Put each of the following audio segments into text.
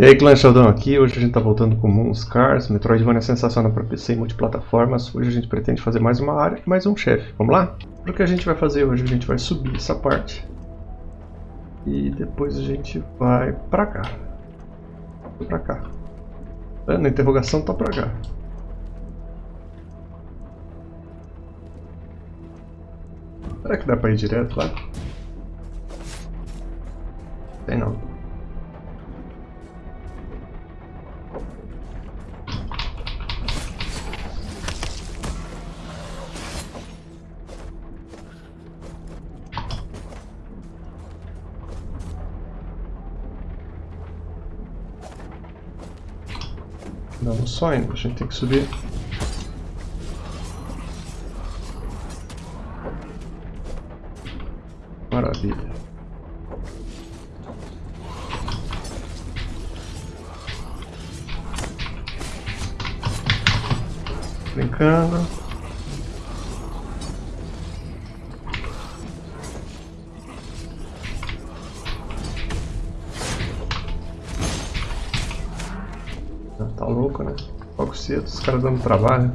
E aí clã Sheldon aqui, hoje a gente está voltando com Moonscars, Metroidvania é sensacional para PC e multiplataformas. Hoje a gente pretende fazer mais uma área mais um chefe. Vamos lá? O que a gente vai fazer hoje? A gente vai subir essa parte. E depois a gente vai pra cá. Pra cá. É, na interrogação tá pra cá. Será que dá pra ir direto lá? Tem não. Só indo, a gente tem que subir. Maravilha. Brincando. Cedo, os caras dando trabalho.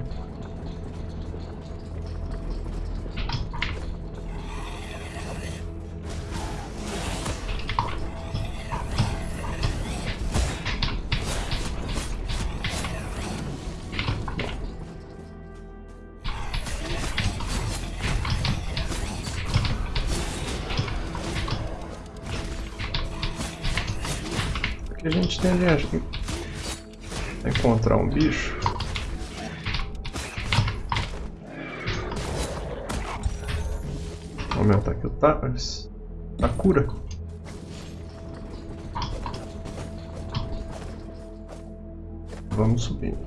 a gente tem ali, encontrar um bicho. Aumentar aqui o tapas. A cura. Vamos subindo.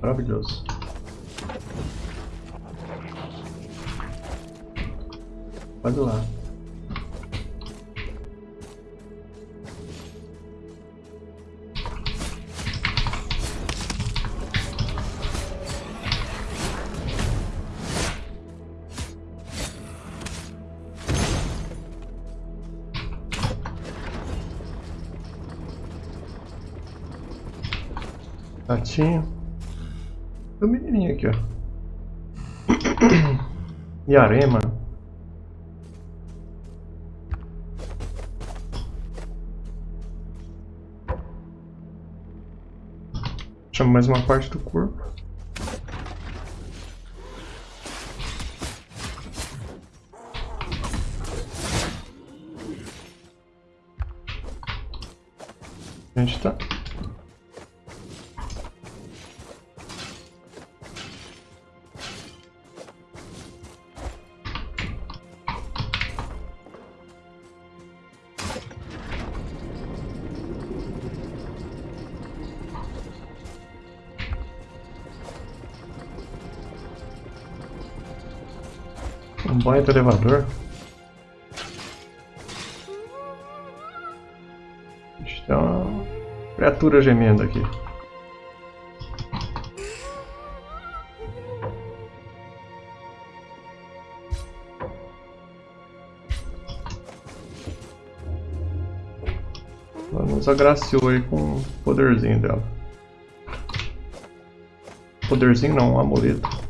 Maravilhoso. Pode lá. Gatinho. Tem um menininho aqui, ó. E arema. Chama mais uma parte do corpo. Baita elevador. Tem uma criatura gemendo aqui. Ela nos agraciou aí com o poderzinho dela. Poderzinho não, um amuleto.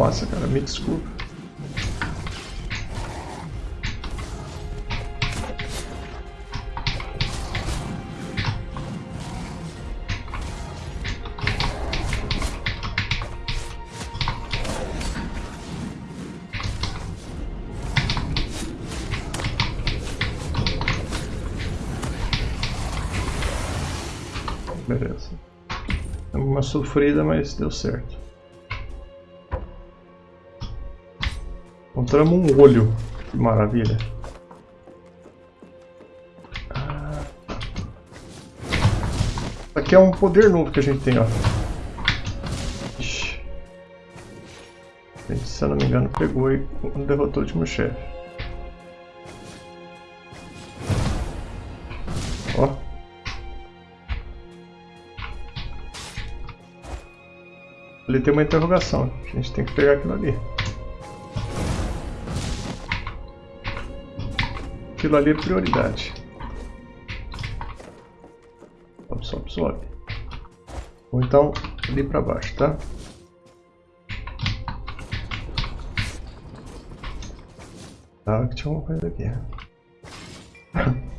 Nossa, cara, me desculpa. Beleza. É uma sofrida, mas deu certo. Encontramos um olho. Que maravilha. Ah. Aqui é um poder novo que a gente tem, ó. Gente, se eu não me engano, pegou e derrotou o último chefe. Ó. Ali tem uma interrogação. A gente tem que pegar aquilo ali. Aquilo ali é prioridade. Sobe, sobe, sobe. Ou então ali pra baixo, tá? Tá, que tinha uma coisa aqui.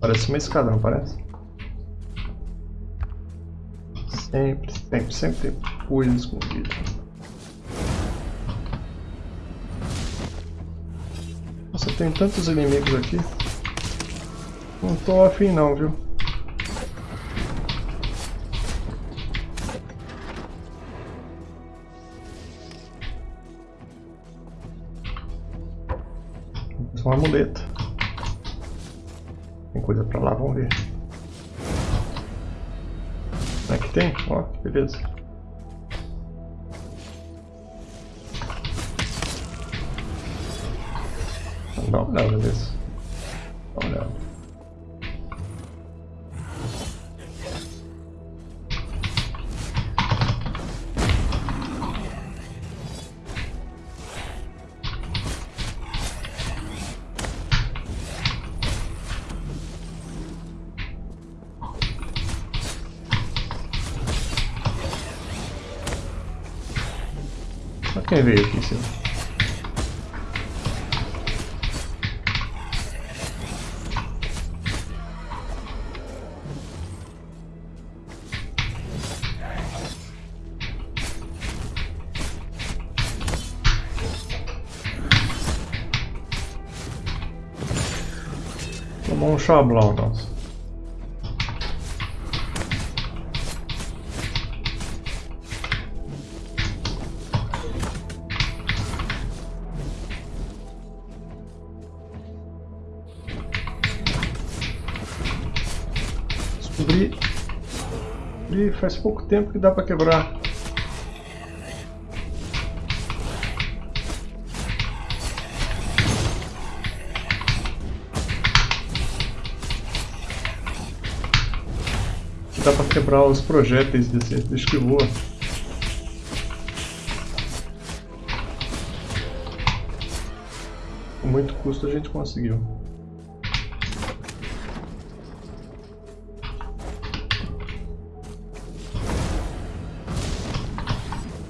Parece uma escada, não parece? Sempre, sempre, sempre tem coisa escondida. Nossa, tem tantos inimigos aqui. Não tô afim não, viu? Uma muleta. Tem coisa pra lá, vamos ver. Será que tem? Ó, beleza. Dá uma olhada nisso. Nossa. Descobri. Descobri faz pouco tempo que dá pra quebrar. Quebrar os projéteis desse bicho que voa. Com muito custo a gente conseguiu.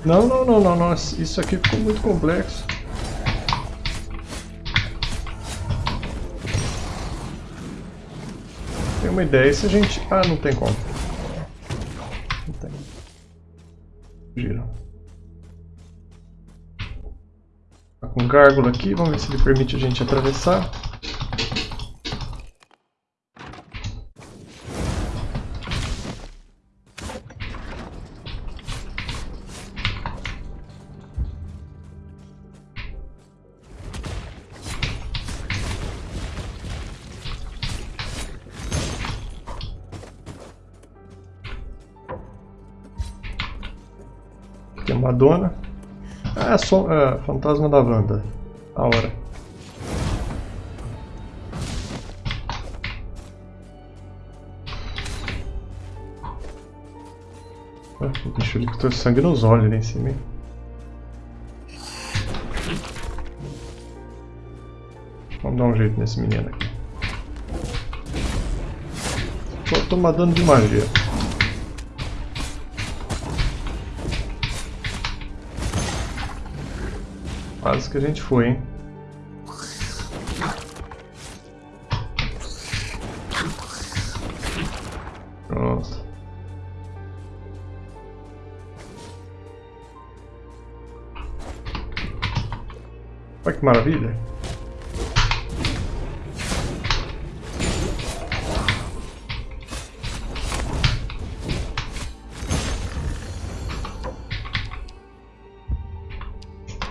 Não, não, não, não, não. Isso aqui ficou muito complexo. Tem uma ideia se a gente... Ah, não tem como. Gárgula aqui, vamos ver se ele permite a gente atravessar. Aqui é Madonna. Ah, só é, Fantasma da Wanda. A hora. Ali que tô sangue nos olhos ali em cima. Vamos dar um jeito nesse menino aqui. Só tomar dano de magia. Quase que a gente foi, hein?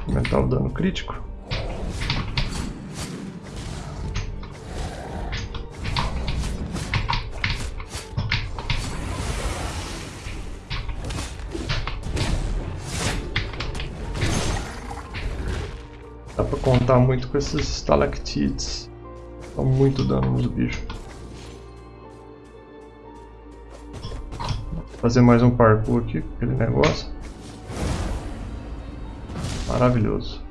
Aumentar o dano crítico. Dá pra contar muito com esses stalactites. Dá muito dano nos bichos. Fazer mais um parkour aqui com aquele negócio. Maravilhoso.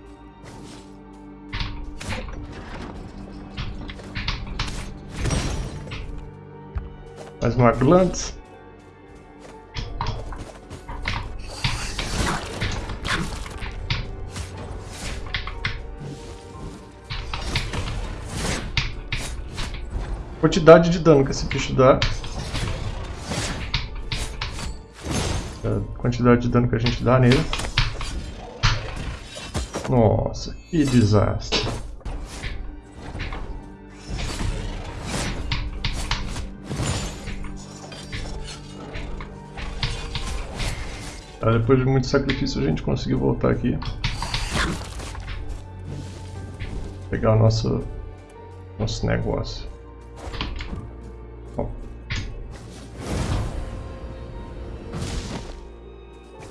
Mais uma glantz. Quantidade de dano que esse bicho dá. A quantidade de dano que a gente dá nele. Nossa, que desastre. Tá, depois de muito sacrifício a gente conseguiu voltar aqui. Pegar o nosso, nosso negócio.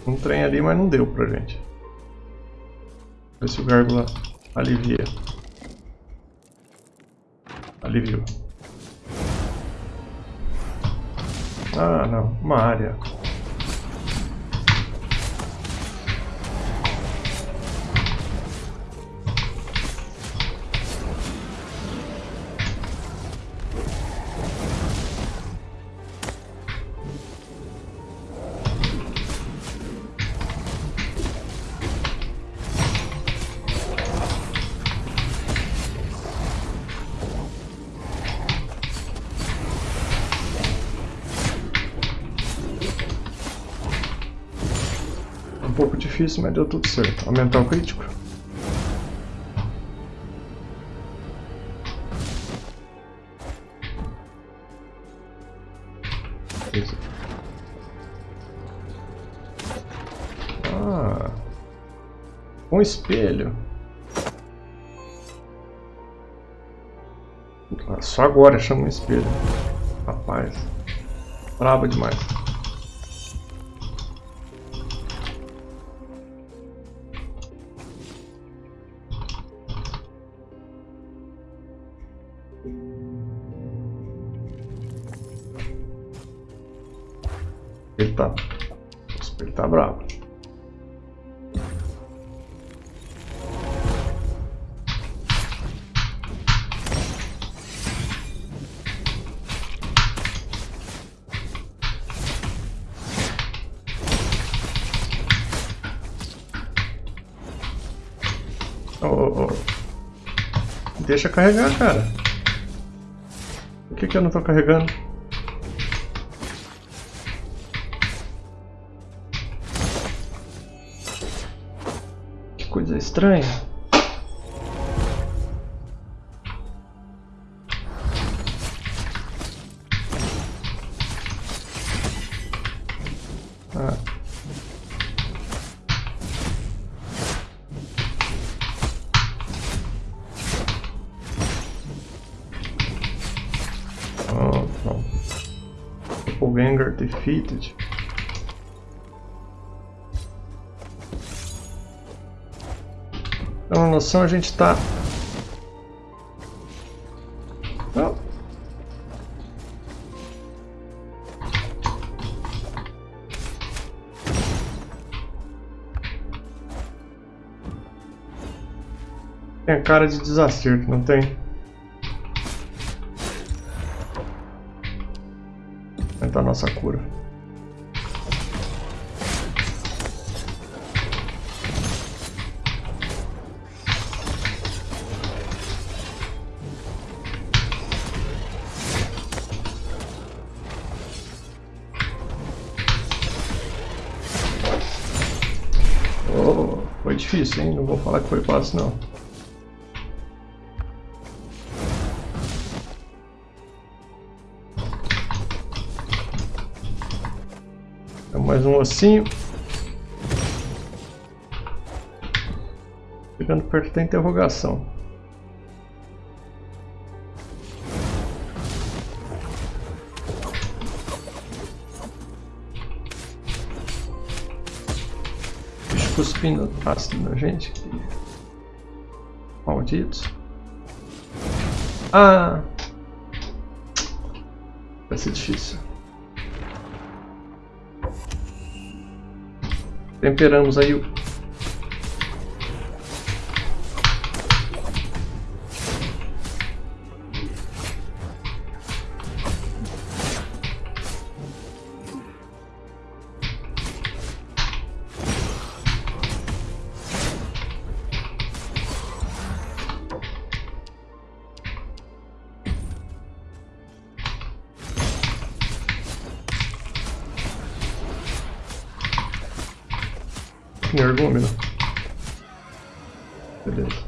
Um trem ali, mas não deu pra gente. Ver se o gárgula alivia. Aliviou. Ah, não. Uma área. Difícil, mas deu tudo certo. Aumentar o crítico. Ah, um espelho. Só agora chama um espelho. Rapaz, braba demais. Tá. O espelho tá bravo. Ô, ô. Deixa carregar, cara. Por que, que eu não tô carregando? Coisa estranha. Ah. Oh, não. Doppelganger defeated. Uma noção, a gente tá... Não. Tem cara de desacerto, não tem? Aumentar a nossa cura. hein? Não vou falar que foi fácil, não. Então, mais um ossinho. Chegando perto da interrogação. Cuspindo ácido na gente. Malditos. Ah! Vai ser difícil. Temperamos aí o Energúmeno. Beleza.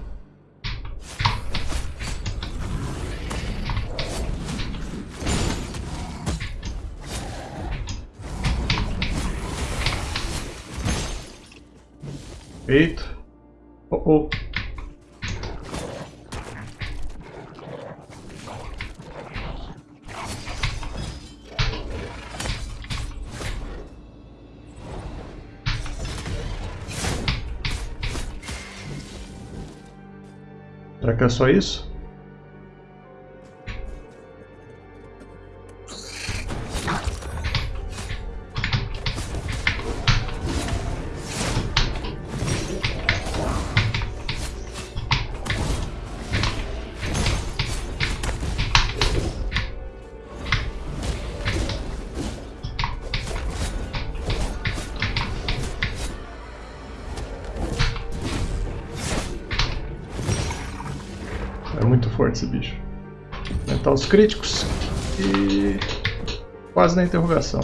Eita. Oh, oh. É só isso? Forte esse bicho. Aumentar os críticos e quase na interrogação.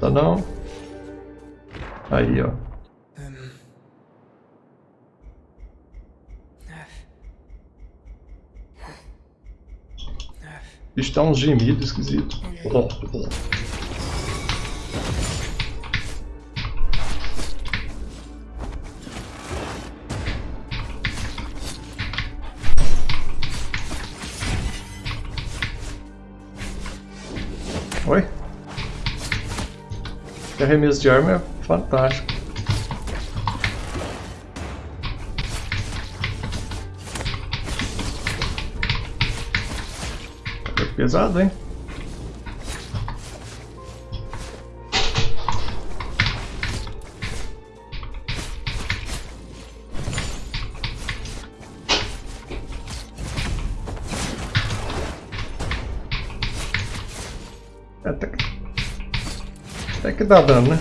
Tá não? Aí, ó. O bicho tá uns Oi? Esse arremesso de arma é fantástico. Foi pesado, hein? Dá dano, né?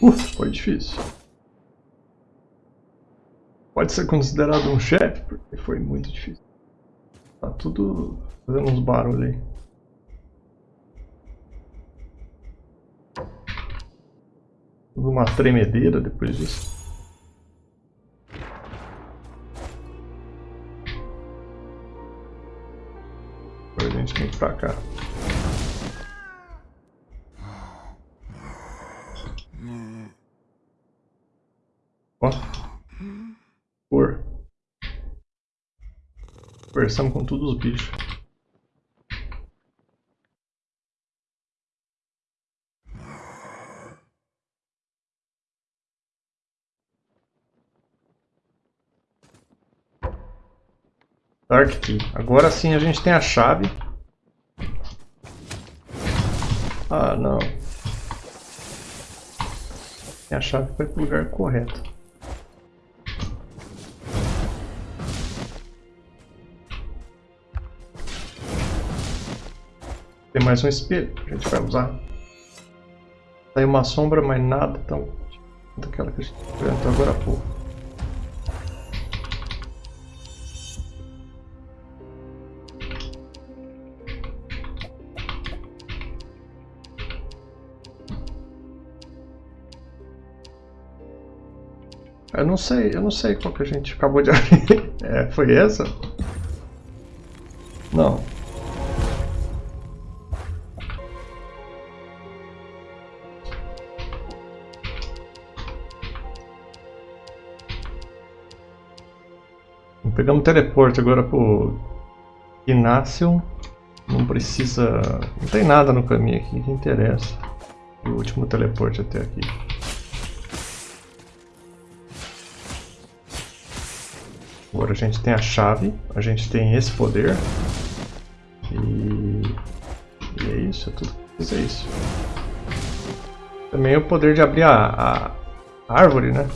Uf, foi difícil. Pode ser considerado um chefe, porque foi muito difícil. Tá tudo fazendo uns barulhos aí. Tudo uma tremedeira depois disso. Agora a gente tem que pra cá. Ó. Por. Conversamos com todos os bichos. Dark Key. Agora sim a gente tem a chave. Ah, não. A chave ir para o lugar correto. Tem mais um espelho que a gente vai usar. Tem uma sombra, mas nada tão... daquela que a gente enfrentou agora há pouco. Eu não sei, eu não sei qual que a gente acabou de abrir. É, foi essa? Não. Pegamos o teleporte agora pro Inácio. Não precisa... Não tem nada no caminho aqui que interessa. O último teleporte até aqui. Agora a gente tem a chave, a gente tem esse poder. E, e é isso, é tudo que é isso. Também o poder de abrir a, a árvore, né?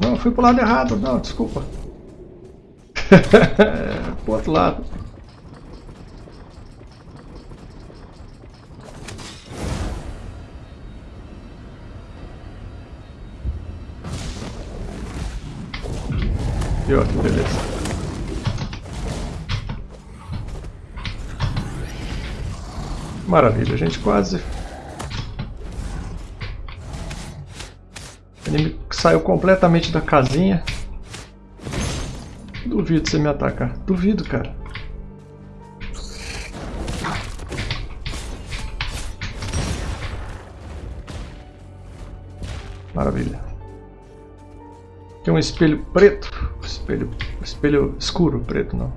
Não, fui pro lado errado, não, desculpa. pro outro lado. E ó, que beleza. Maravilha, a gente quase... O inimigo saiu completamente da casinha. Duvido você me atacar. Duvido, cara. Maravilha. Tem um espelho preto. Espelho, espelho escuro, preto não.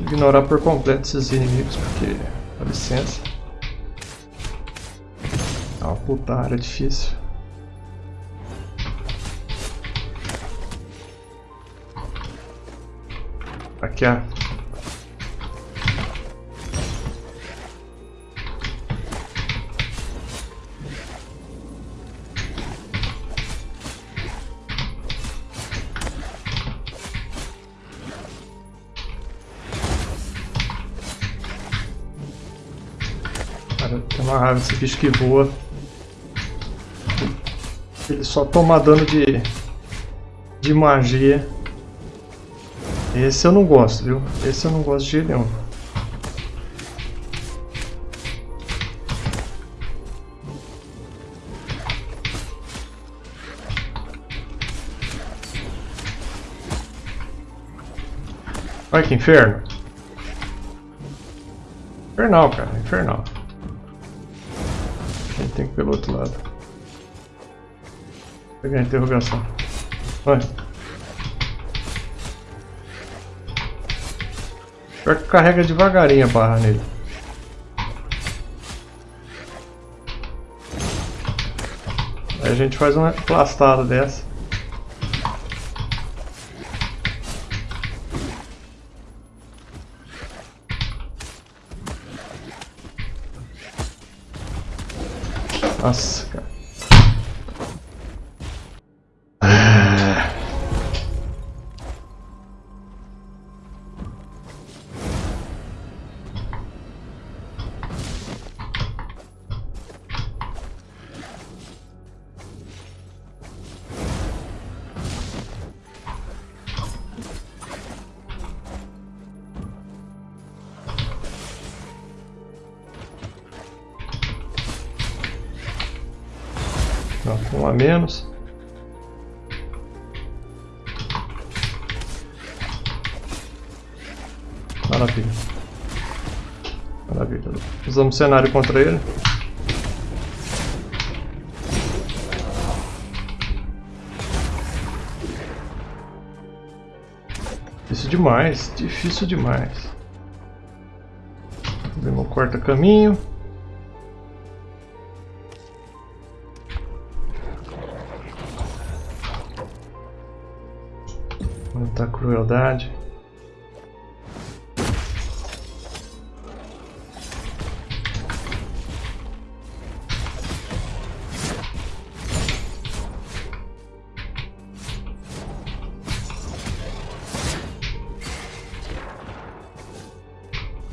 ignorar por completo esses inimigos, porque, dá licença. É uma puta área difícil. Cara, tem uma raiva esse bicho que voa. Ele só toma dano de, de magia. Esse eu não gosto, viu? Esse eu não gosto de nenhum. Olha que inferno. Infernal, cara. Infernal. A gente tem que ir pelo outro lado. Pegar a interrogação. Olha. Pior que carrega devagarinho a barra nele. Aí a gente faz uma plastada dessa. Nossa, a menos. Maravilha. Maravilha. Usamos cenário contra ele. Difícil demais, difícil demais. Demos um corta caminho. Crueldade.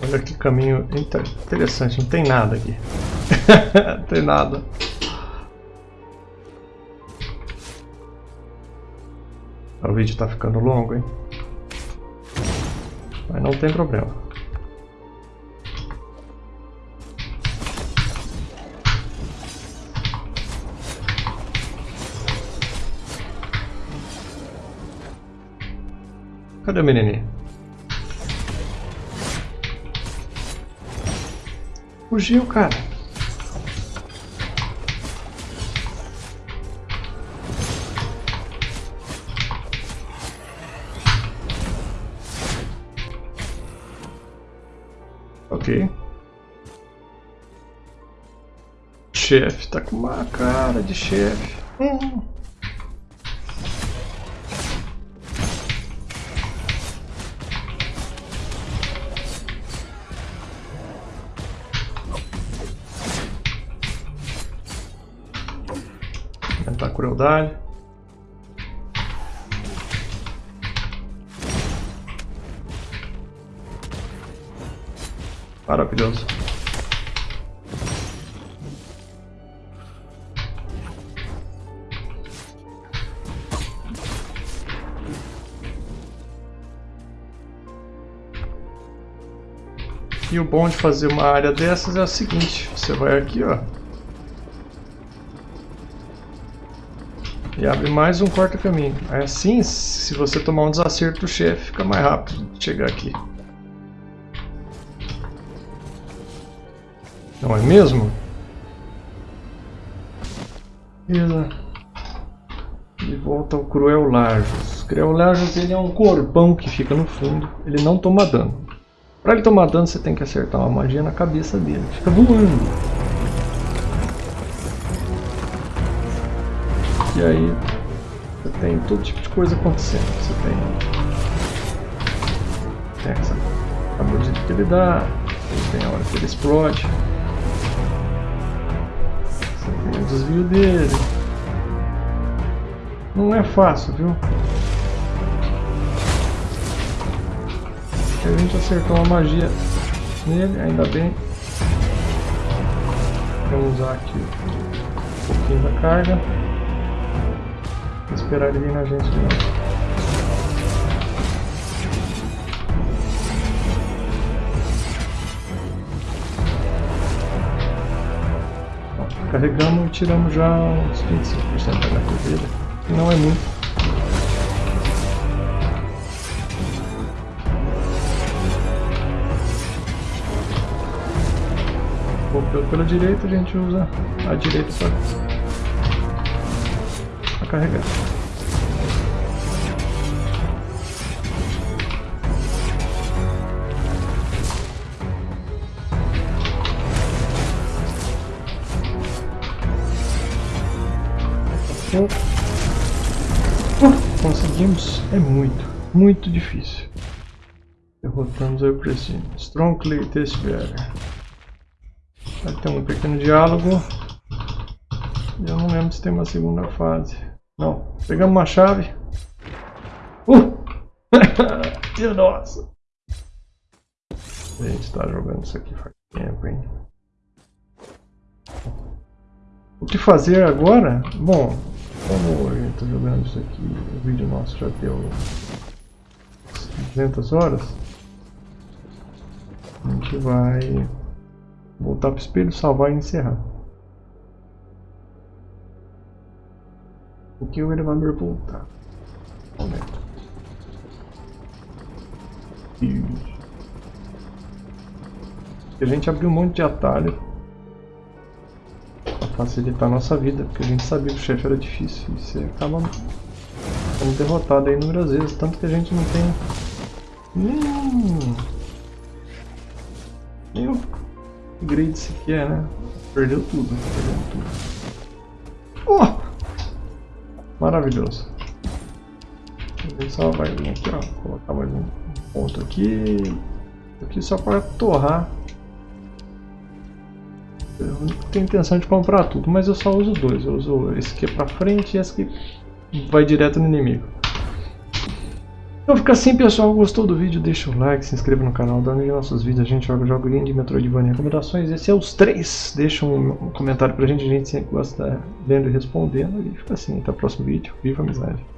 Olha que caminho interessante, não tem nada aqui. não tem nada. O vídeo tá ficando longo, hein? Mas não tem problema. Cadê o menininho? Fugiu, cara. Ok. Chefe, tá com uma cara de chefe. Hum. Aumentar a crueldade. Maravilhoso. E o bom de fazer uma área dessas é o seguinte, você vai aqui ó. E abre mais um corta-caminho. Assim, se você tomar um desacerto do chefe, fica mais rápido de chegar aqui. Não é mesmo? Beleza. De volta ao Cruel Lajos. Cruel Lajos ele é um corpão que fica no fundo. Ele não toma dano. Para ele tomar dano você tem que acertar uma magia na cabeça dele. Fica voando. E aí você tem todo tipo de coisa acontecendo. Você tem, tem essa que ele dá, tem a hora que ele explode o desvio dele. Não é fácil, viu? A gente acertou uma magia nele, ainda bem. Vamos usar aqui um pouquinho da carga. Esperar ele vir na gente Carregamos e tiramos já uns 25% da HP dele. Não é muito. Pela direita a gente usa a direita para carregar. Conseguimos. É muito, muito difícil. Derrotamos o Precision. Strongly Testbearer. Vai ter um pequeno diálogo. Eu não lembro se tem uma segunda fase. Não. Pegamos uma chave. Uh! Nossa! A gente tá jogando isso aqui faz tempo, hein? O que fazer agora? Bom, como eu estou jogando isso aqui, o vídeo nosso já deu 200 horas, a gente vai voltar para o espelho, salvar e encerrar. O que o elevador voltar? Momento. A gente abriu um monte de atalho facilitar a nossa vida, porque a gente sabia que o chefe era difícil e você acaba sendo derrotado aí inúmeras vezes, tanto que a gente não tem nenhum, nenhum upgrade sequer, né? Perdeu tudo, perdeu tudo. Oh! Maravilhoso. Gente só vai vir aqui, ó, colocar mais um ponto aqui, aqui só para torrar tenho intenção de comprar tudo, mas eu só uso dois. Eu uso esse aqui pra frente e esse que vai direto no inimigo. Então fica assim pessoal, gostou do vídeo, deixa o like, se inscreva no canal, dá nos nossos vídeos, a gente joga joguinho de Metroidvania recomendações, esse é os três, deixa um comentário pra gente, a gente sempre gosta vendo e respondendo, e fica assim, até o próximo vídeo, viva a amizade!